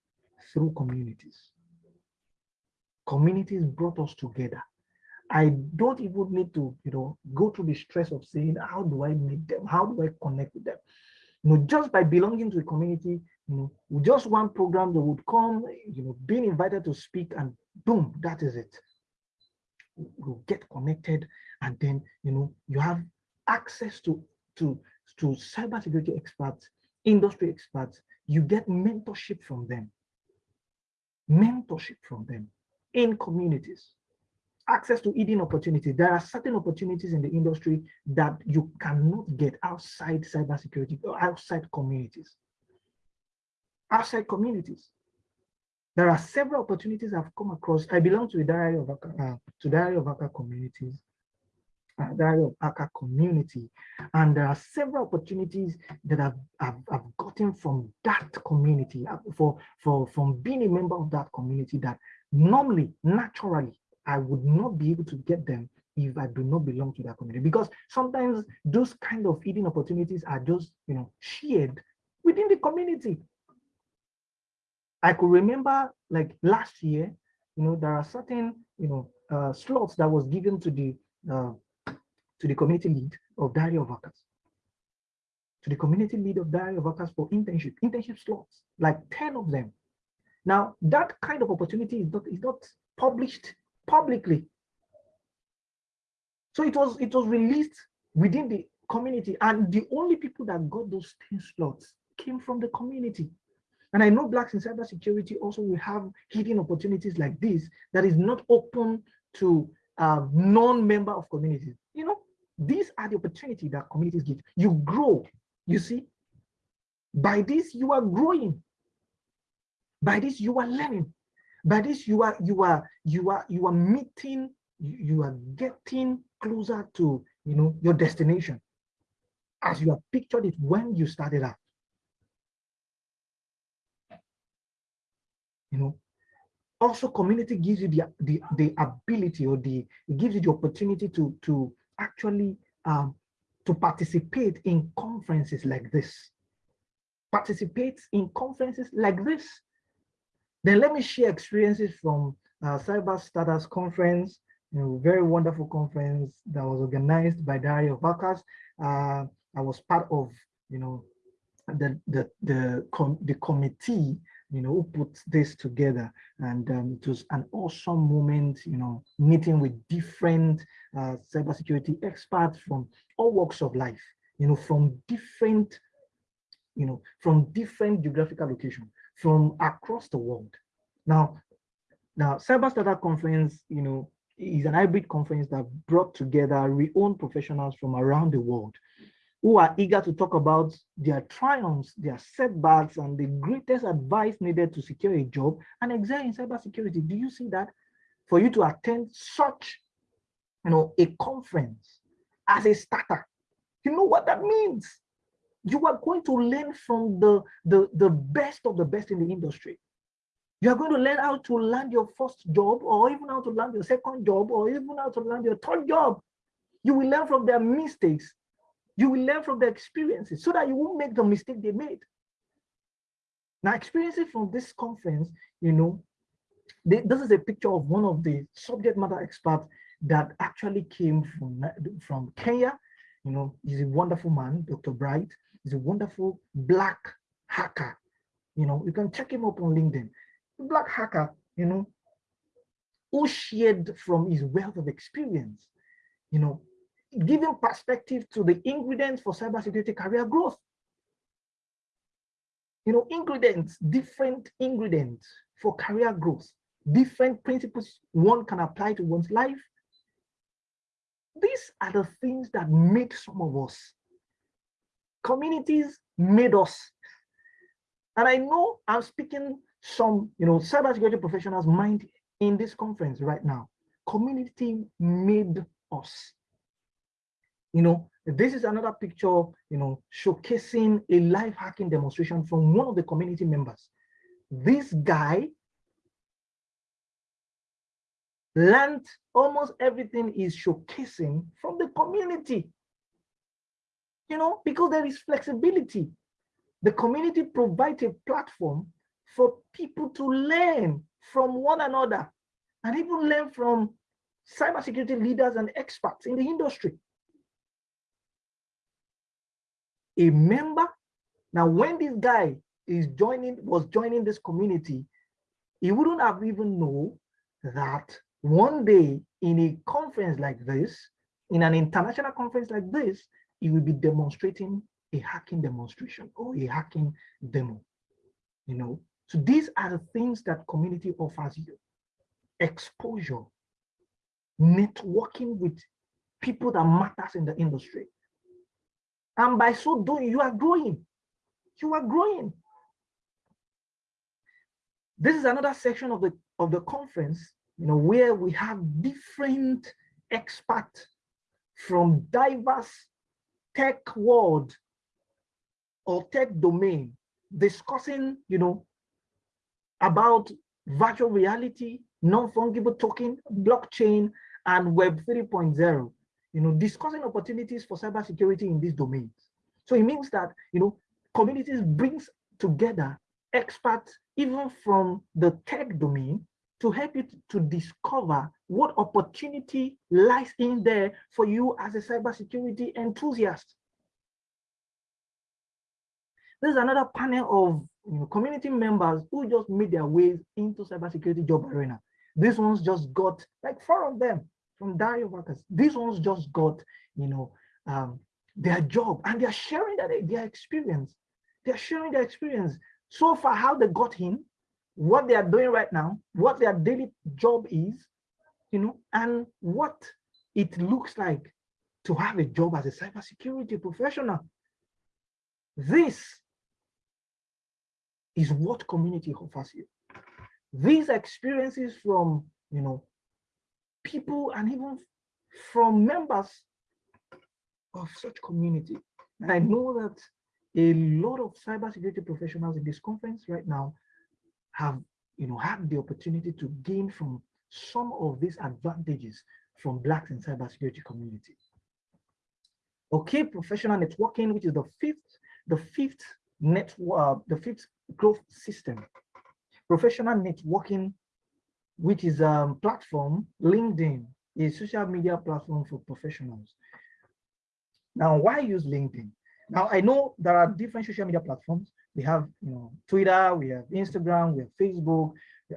through communities. Communities brought us together. I don't even need to, you know, go through the stress of saying, how do I meet them? How do I connect with them? You know, just by belonging to a community, you know, just one program that would come, you know, being invited to speak and boom, that is it. We'll get connected and then, you know, you have access to, to, to cybersecurity experts, industry experts, you get mentorship from them. Mentorship from them in communities. Access to hidden opportunities. There are certain opportunities in the industry that you cannot get outside cybersecurity or outside communities. Outside communities. There are several opportunities I've come across. I belong to the Diary of uh, to Diary of Hackers communities uh, Diary of Hackers community. And there are several opportunities that I've, I've, I've gotten from that community, uh, for, for, from being a member of that community that normally, naturally, I would not be able to get them if I do not belong to that community. Because sometimes those kind of eating opportunities are just, you know, shared within the community. I could remember like last year, you know, there are certain, you know, uh, slots that was given to the uh, to the community lead of Diary of Hackers, to the community lead of Diary of Hackers for internship, internship slots, like 10 of them. Now, that kind of opportunity is not, is not published publicly. So it was, it was released within the community and the only people that got those 10 slots came from the community. And I know blacks in cybersecurity also will have hidden opportunities like this that is not open to uh, non-member of communities. You know, these are the opportunity that communities give. You grow, you see. By this, you are growing. By this, you are learning. By this, you are you are you are you are meeting, you are getting closer to you know your destination as you have pictured it when you started out. You know, also community gives you the, the, the ability or the, it gives you the opportunity to, to actually um, to participate in conferences like this. Participate in conferences like this. Then let me share experiences from uh, Cyber Starters Conference, you know, very wonderful conference that was organized by Diary of Hackers. Uh, I was part of, you know, the the the com the committee you know, who put this together. And um, it was an awesome moment, you know, meeting with different uh, cybersecurity experts from all walks of life, you know, from different, you know, from different geographical locations, from across the world. Now, now Cyber Starter Conference, you know, is an hybrid conference that brought together renowned professionals from around the world who are eager to talk about their triumphs, their setbacks, and the greatest advice needed to secure a job and excel in cybersecurity. Do you see that? For you to attend such, you know, a conference as a starter, you know what that means? You are going to learn from the, the, the best of the best in the industry. You are going to learn how to land your first job, or even how to land your second job, or even how to land your third job. You will learn from their mistakes you will learn from the experiences so that you won't make the mistake they made. Now, experiences from this conference, you know, they, this is a picture of one of the subject matter experts that actually came from, from Kenya. You know, he's a wonderful man, Dr. Bright. He's a wonderful black hacker. You know, you can check him up on LinkedIn. Black hacker, you know, who shared from his wealth of experience, you know, giving perspective to the ingredients for cybersecurity career growth. You know, ingredients, different ingredients for career growth, different principles one can apply to one's life. These are the things that made some of us. Communities made us. And I know I'm speaking some, you know, cybersecurity professionals mind in this conference right now. Community made us you know, this is another picture, you know, showcasing a live hacking demonstration from one of the community members. This guy learned almost everything is showcasing from the community. You know, because there is flexibility. The community provides a platform for people to learn from one another and even learn from cybersecurity leaders and experts in the industry a member. Now, when this guy is joining, was joining this community, he wouldn't have even know that one day in a conference like this, in an international conference like this, he will be demonstrating a hacking demonstration or a hacking demo, you know. So these are the things that community offers you. Exposure, networking with people that matters in the industry, and by so doing, you are growing. You are growing. This is another section of the, of the conference, you know, where we have different experts from diverse tech world or tech domain discussing, you know, about virtual reality, non-fungible token, blockchain, and Web 3.0, you know, discussing opportunities for cybersecurity in these domains. So it means that, you know, communities brings together experts even from the tech domain to help you to discover what opportunity lies in there for you as a cybersecurity enthusiast. There's another panel of you know, community members who just made their ways into cybersecurity job arena. These ones just got like four of them from Diary of Hackers. These ones just got, you know, um, their job and they're sharing that their experience. They're sharing their experience so far how they got in, what they are doing right now, what their daily job is, you know, and what it looks like to have a job as a cybersecurity professional. This is what community offers you. These experiences from, you know, people and even from members of such community. And I know that a lot of cybersecurity professionals in this conference right now have you know had the opportunity to gain from some of these advantages from blacks in cybersecurity community. Okay, professional networking, which is the fifth, the fifth network, uh, the fifth growth system. Professional networking, which is a um, platform, LinkedIn, a social media platform for professionals. Now, why use LinkedIn? Now, I know there are different social media platforms. We have, you know, Twitter, we have Instagram, we have Facebook.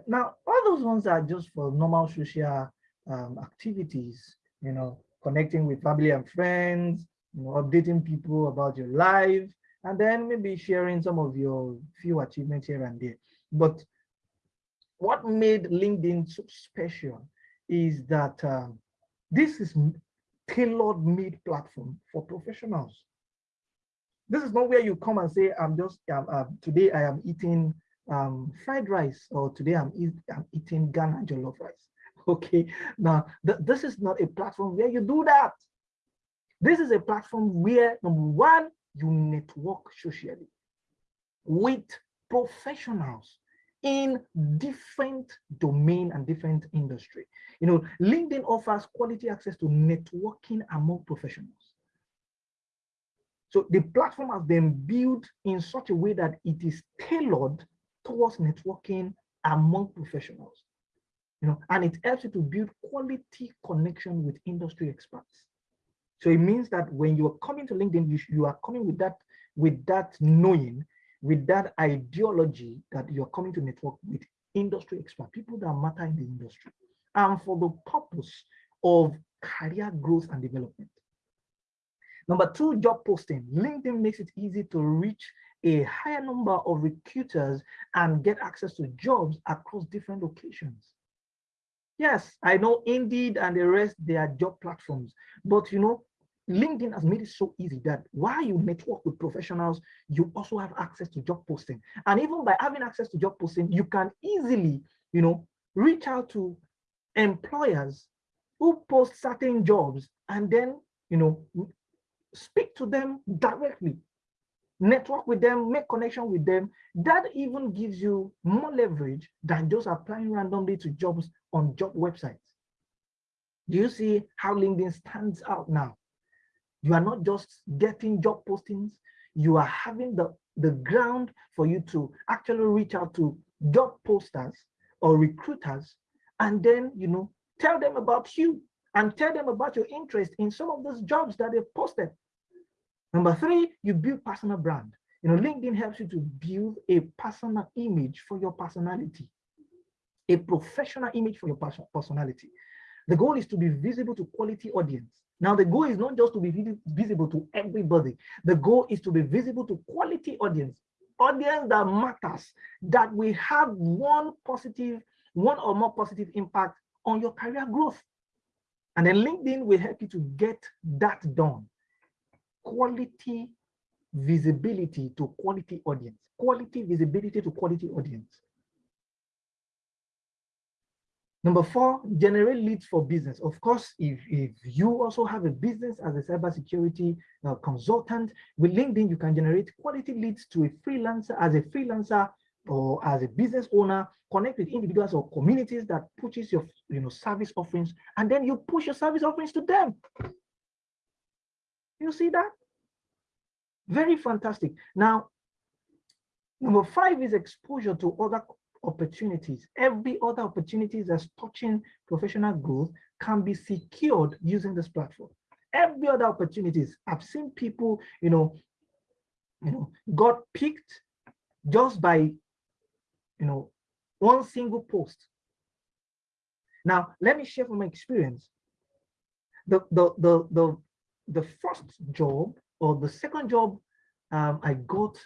Now, all those ones are just for normal social um, activities, you know, connecting with family and friends, you know, updating people about your life, and then maybe sharing some of your few achievements here and there. But what made LinkedIn so special is that um, this is tailored made platform for professionals. This is not where you come and say, I'm just, um, uh, today I am eating um, fried rice, or today I'm, eat, I'm eating Ghana jollof rice. Okay, now th this is not a platform where you do that. This is a platform where, number one, you network socially with professionals in different domain and different industry. You know, LinkedIn offers quality access to networking among professionals. So the platform has been built in such a way that it is tailored towards networking among professionals. You know, and it helps you to build quality connection with industry experts. So it means that when you are coming to LinkedIn, you, you are coming with that, with that knowing, with that ideology that you're coming to network with industry experts, people that matter in the industry, and for the purpose of career growth and development. Number two, job posting. LinkedIn makes it easy to reach a higher number of recruiters and get access to jobs across different locations. Yes, I know Indeed and the rest, they are job platforms, but you know, LinkedIn has made it so easy that while you network with professionals, you also have access to job posting. And even by having access to job posting, you can easily, you know, reach out to employers who post certain jobs and then, you know, speak to them directly, network with them, make connection with them. That even gives you more leverage than just applying randomly to jobs on job websites. Do you see how LinkedIn stands out now? You are not just getting job postings, you are having the, the ground for you to actually reach out to job posters or recruiters and then, you know, tell them about you and tell them about your interest in some of those jobs that they've posted. Number three, you build personal brand. You know, LinkedIn helps you to build a personal image for your personality, a professional image for your personality. The goal is to be visible to quality audience. Now, the goal is not just to be visible to everybody. The goal is to be visible to quality audience, audience that matters, that will have one positive, one or more positive impact on your career growth. And then LinkedIn will help you to get that done. Quality visibility to quality audience, quality visibility to quality audience. Number four, generate leads for business. Of course, if, if you also have a business as a cybersecurity uh, consultant, with LinkedIn, you can generate quality leads to a freelancer as a freelancer or as a business owner, connect with individuals or communities that pushes your you know service offerings, and then you push your service offerings to them. You see that? Very fantastic. Now, number five is exposure to other opportunities. Every other opportunities that's touching professional growth can be secured using this platform. Every other opportunities. I've seen people, you know, you know, got picked just by, you know, one single post. Now, let me share from my experience. The, the, the, the, the first job or the second job um, I got,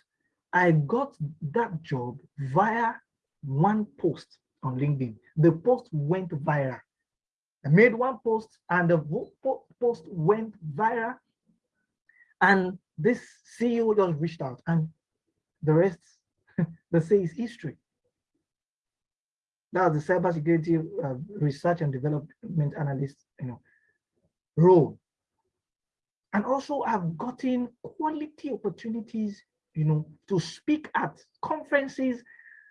I got that job via one post on LinkedIn. The post went viral. I made one post and the post went viral. And this CEO just reached out and the rest, they say is history. That's the cybersecurity uh, research and development analyst, you know, role. And also I've gotten quality opportunities, you know, to speak at conferences.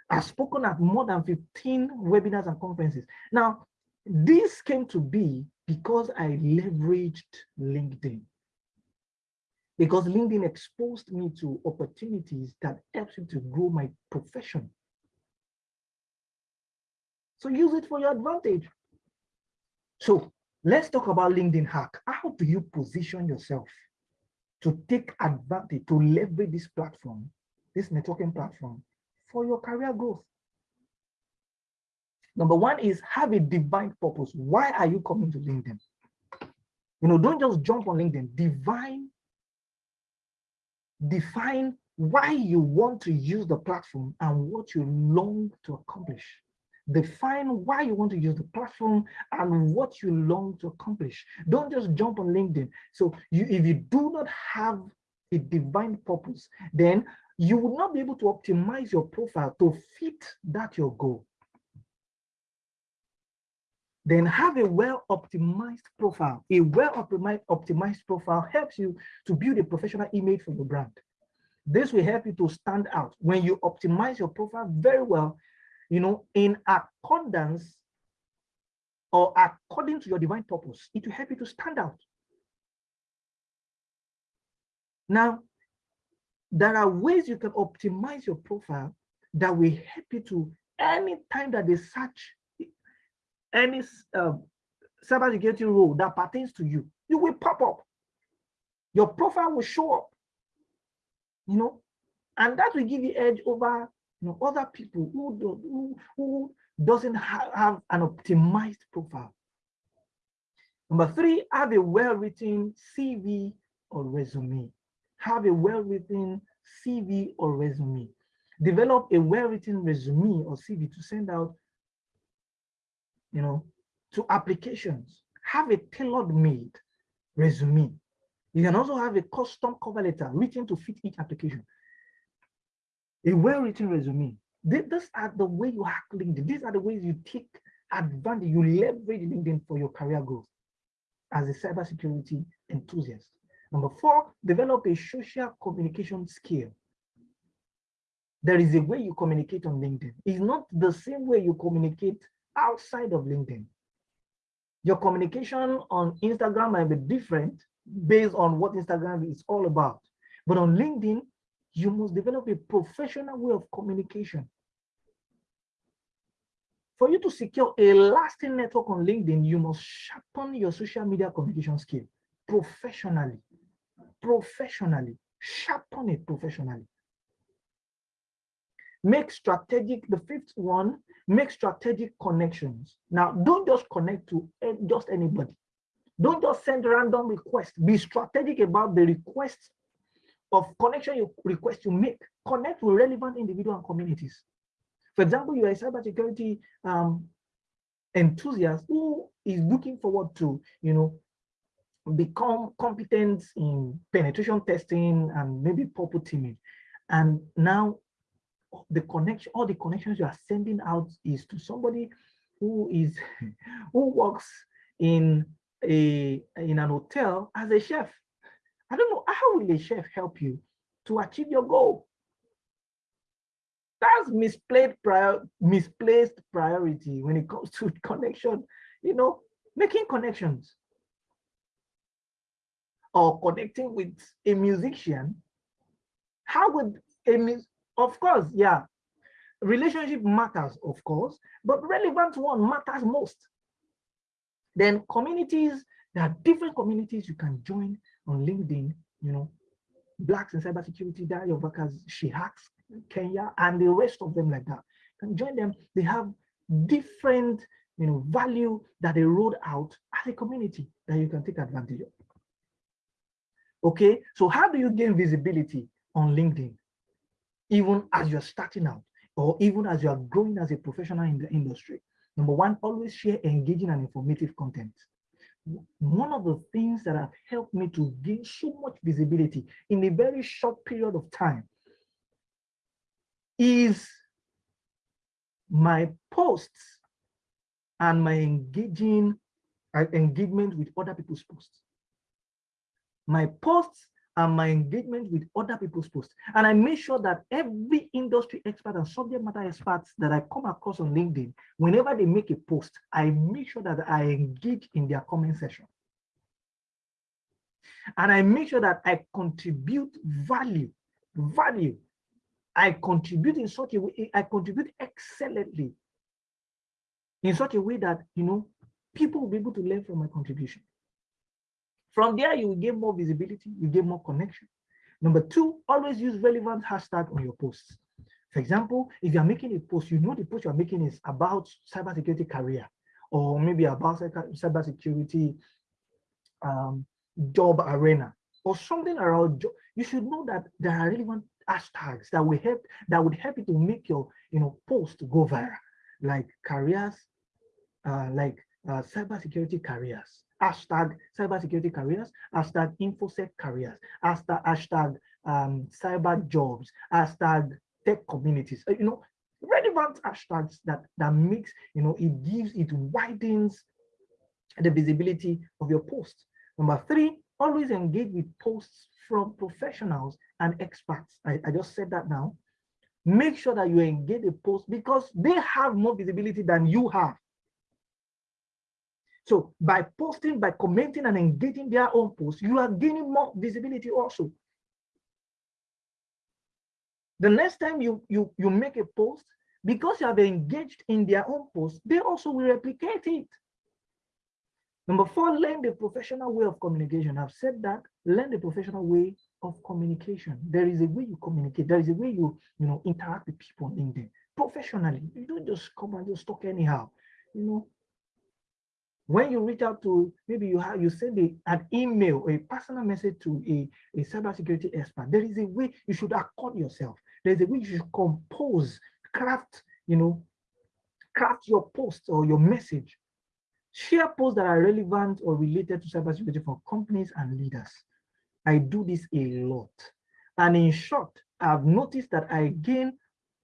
I've spoken at more than 15 webinars and conferences. Now, this came to be because I leveraged LinkedIn. Because LinkedIn exposed me to opportunities that helped me to grow my profession. So use it for your advantage. So let's talk about LinkedIn hack. How do you position yourself to take advantage, to leverage this platform, this networking platform for your career growth? Number one is have a divine purpose. Why are you coming to LinkedIn? You know, don't just jump on LinkedIn. Divine, define why you want to use the platform and what you long to accomplish. Define why you want to use the platform and what you long to accomplish. Don't just jump on LinkedIn. So you, if you do not have a divine purpose, then you will not be able to optimize your profile to fit that your goal then have a well-optimized profile. A well-optimized profile helps you to build a professional image for your brand. This will help you to stand out. When you optimize your profile very well, you know, in accordance or according to your divine purpose, it will help you to stand out. Now, there are ways you can optimize your profile that will help you to anytime that they search any uh, cybersecurity role that pertains to you, you will pop up. Your profile will show up, you know, and that will give you edge over you know, other people who, do, who, who doesn't ha have an optimized profile. Number three, have a well-written CV or resume. Have a well-written CV or resume. Develop a well-written resume or CV to send out you know, to applications. Have a tailored-made resume. You can also have a custom cover letter written to fit each application. A well-written resume. These are the way you hack LinkedIn. These are the ways you take advantage, you leverage LinkedIn for your career growth as a cybersecurity enthusiast. Number four, develop a social communication skill. There is a way you communicate on LinkedIn. It's not the same way you communicate outside of LinkedIn. Your communication on Instagram might be different based on what Instagram is all about. But on LinkedIn, you must develop a professional way of communication. For you to secure a lasting network on LinkedIn, you must sharpen your social media communication skill professionally. Professionally, sharpen it professionally. Make strategic, the fifth one, make strategic connections. Now, don't just connect to eh, just anybody. Don't just send random requests. Be strategic about the requests of connection you request you make. Connect with relevant individual and communities. For example, you are a cybersecurity um, enthusiast who is looking forward to, you know, become competent in penetration testing and maybe purple teaming. And now the connection, all the connections you are sending out is to somebody who is who works in a in an hotel as a chef. I don't know how will a chef help you to achieve your goal. That's misplaced prior, misplaced priority when it comes to connection, you know, making connections or connecting with a musician. How would a of course, yeah, relationship matters, of course, but relevant one matters most. Then communities, there are different communities you can join on LinkedIn, you know, Blacks in Cybersecurity, of Hackers, SheHacks, Kenya, and the rest of them like that. Can join them. They have different you know, value that they rolled out as a community that you can take advantage of. Okay, so how do you gain visibility on LinkedIn? Even as you're starting out or even as you are growing as a professional in the industry. Number one, always share engaging and informative content. One of the things that have helped me to gain so much visibility in a very short period of time is my posts and my engaging uh, engagement with other people's posts. My posts and my engagement with other people's posts. And I make sure that every industry expert and subject matter experts that I come across on LinkedIn, whenever they make a post, I make sure that I engage in their comment section. And I make sure that I contribute value, value. I contribute in such a way, I contribute excellently in such a way that, you know, people will be able to learn from my contribution. From there, you will get more visibility, you get more connection. Number two, always use relevant hashtag on your posts. For example, if you're making a post, you know the post you're making is about cybersecurity career, or maybe about cybersecurity um, job arena, or something around job. You should know that there are relevant hashtags that will help that would help you to make your you know post go viral, like careers, uh, like uh, cybersecurity careers, hashtag cybersecurity careers, hashtag infosec careers, hashtag, hashtag um, cyber jobs, hashtag tech communities, uh, you know, relevant hashtags that, that makes, you know, it gives, it widens the visibility of your post. Number three, always engage with posts from professionals and experts. I, I just said that now. Make sure that you engage the post because they have more visibility than you have. So by posting, by commenting and engaging their own posts, you are gaining more visibility also. The next time you, you, you make a post, because you have engaged in their own post, they also will replicate it. Number four, learn the professional way of communication. I've said that, learn the professional way of communication. There is a way you communicate. There is a way you, you know, interact with people in there professionally. You don't just come and just talk anyhow. You know, when you reach out to, maybe you have, you send a, an email a personal message to a, a cybersecurity expert, there is a way you should accord yourself. There's a way you should compose, craft, you know, craft your post or your message. Share posts that are relevant or related to cybersecurity for companies and leaders. I do this a lot. And in short, I've noticed that I gain,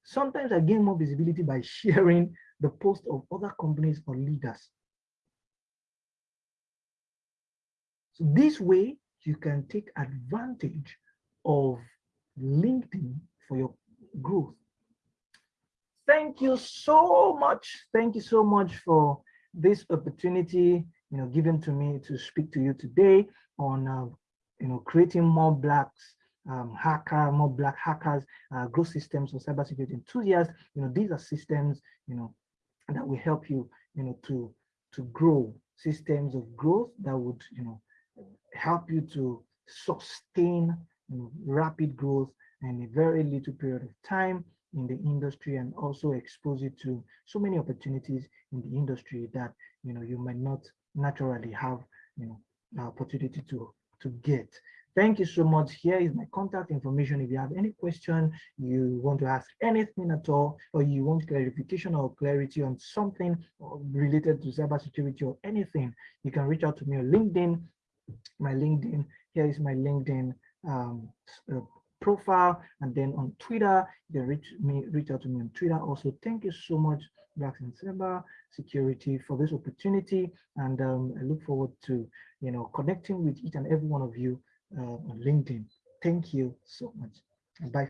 sometimes I gain more visibility by sharing the post of other companies or leaders So this way, you can take advantage of LinkedIn for your growth. Thank you so much. Thank you so much for this opportunity, you know, given to me to speak to you today on, uh, you know, creating more blacks, um, hacker, more black hackers, uh, growth systems for cybersecurity enthusiasts. You know, these are systems, you know, that will help you, you know, to to grow systems of growth that would, you know, help you to sustain rapid growth in a very little period of time in the industry and also expose you to so many opportunities in the industry that you know you might not naturally have you know the opportunity to to get. Thank you so much. Here is my contact information. If you have any question you want to ask anything at all or you want clarification or clarity on something related to cybersecurity or anything you can reach out to me on linkedin my LinkedIn. Here is my LinkedIn um, uh, profile. And then on Twitter, you can reach me, reach out to me on Twitter. Also, thank you so much, Blacks and Cyber Security, for this opportunity. And um, I look forward to, you know, connecting with each and every one of you uh, on LinkedIn. Thank you so much. Bye.